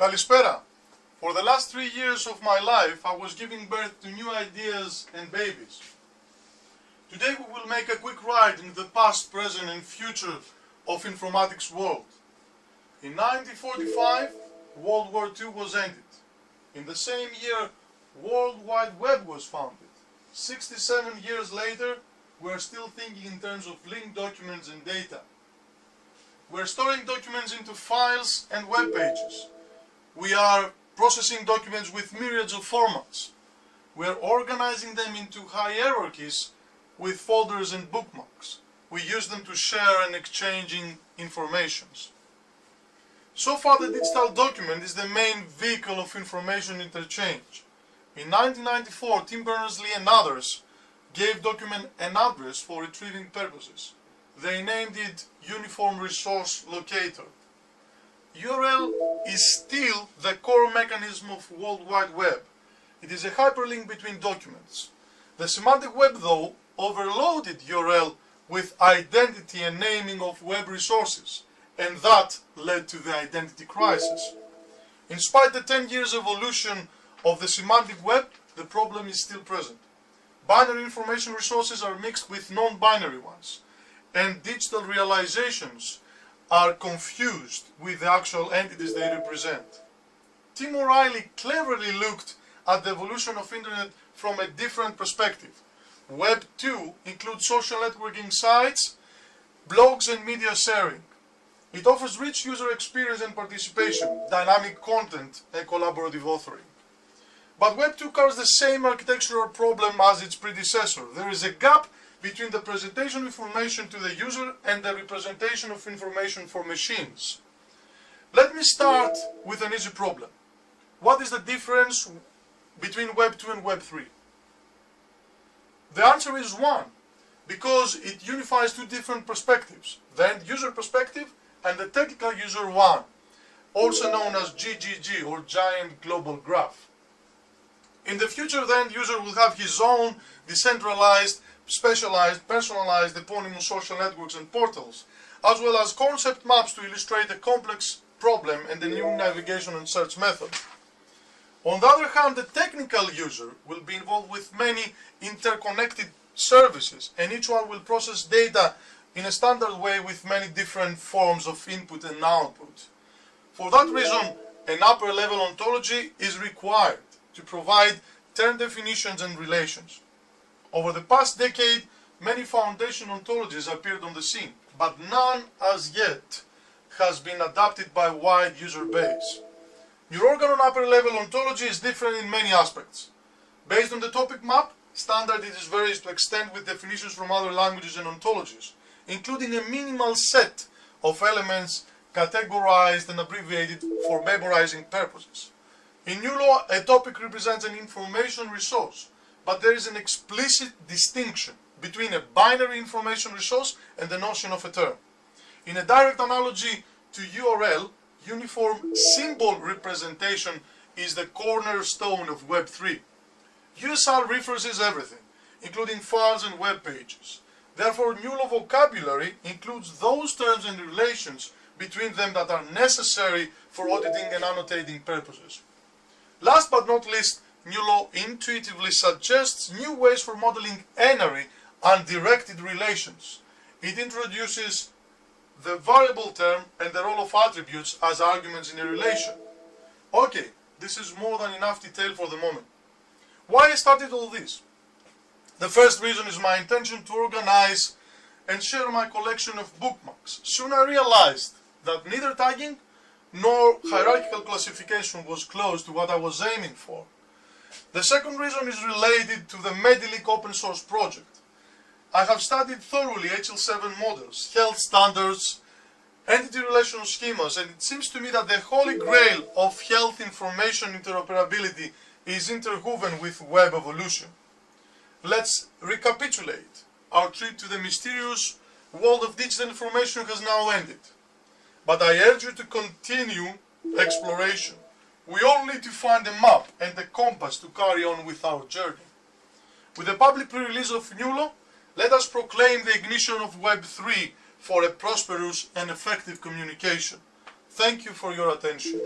Kalispera. For the last three years of my life, I was giving birth to new ideas and babies. Today we will make a quick ride into the past, present and future of informatics world. In 1945, World War II was ended. In the same year, World Wide Web was founded. 67 years later, we are still thinking in terms of linked documents and data. We are storing documents into files and web pages. We are processing documents with myriads of formats. We are organizing them into hierarchies with folders and bookmarks. We use them to share and exchanging informations. So far the digital document is the main vehicle of information interchange. In 1994, Tim Berners-Lee and others gave document an address for retrieving purposes. They named it Uniform Resource Locator. URL is still the core mechanism of World Wide Web. It is a hyperlink between documents. The semantic web, though, overloaded URL with identity and naming of web resources, and that led to the identity crisis. In spite the 10 years evolution of the semantic web, the problem is still present. Binary information resources are mixed with non-binary ones, and digital realizations are confused with the actual entities they represent. Tim O'Reilly cleverly looked at the evolution of internet from a different perspective. Web 2 includes social networking sites, blogs and media sharing. It offers rich user experience and participation, dynamic content and collaborative authoring. But Web 2 covers the same architectural problem as its predecessor. There is a gap between the presentation of information to the user and the representation of information for machines. Let me start with an easy problem. What is the difference between Web 2 and Web 3? The answer is one, because it unifies two different perspectives, the end user perspective and the technical user one, also known as GGG or Giant Global Graph. In the future, the end user will have his own decentralized specialized, personalized eponymous social networks and portals, as well as concept maps to illustrate a complex problem and the new navigation and search method. On the other hand, the technical user will be involved with many interconnected services, and each one will process data in a standard way with many different forms of input and output. For that reason, an upper level ontology is required to provide term definitions and relations. Over the past decade, many foundation ontologies appeared on the scene, but none as yet has been adopted by a wide user base. NeurOrganon upper level ontology is different in many aspects. Based on the topic map, standard it is varies to extent with definitions from other languages and ontologies, including a minimal set of elements categorized and abbreviated for memorizing purposes. In NuLo, a topic represents an information resource, but there is an explicit distinction between a binary information resource and the notion of a term. In a direct analogy to URL, uniform symbol representation is the cornerstone of Web3. USR references everything, including files and web pages. Therefore, NuLo vocabulary includes those terms and relations between them that are necessary for auditing and annotating purposes. Last but not least, NuLo intuitively suggests new ways for modeling n-ary undirected relations. It introduces the variable term and the role of attributes as arguments in a relation. Okay, this is more than enough detail for the moment. Why I started all this? The first reason is my intention to organize and share my collection of bookmarks. Soon I realized that neither tagging nor hierarchical classification was close to what I was aiming for. The second reason is related to the Medilik open source project. I have studied thoroughly HL7 models, health standards, entity relational schemas, and it seems to me that the holy grail of health information interoperability is interwoven with web evolution. Let's recapitulate. Our trip to the mysterious world of digital information has now ended. But I urge you to continue exploration. We all need to find a map and a compass to carry on with our journey. With the public pre-release of NuLo, let us proclaim the ignition of Web 3 for a prosperous and effective communication. Thank you for your attention.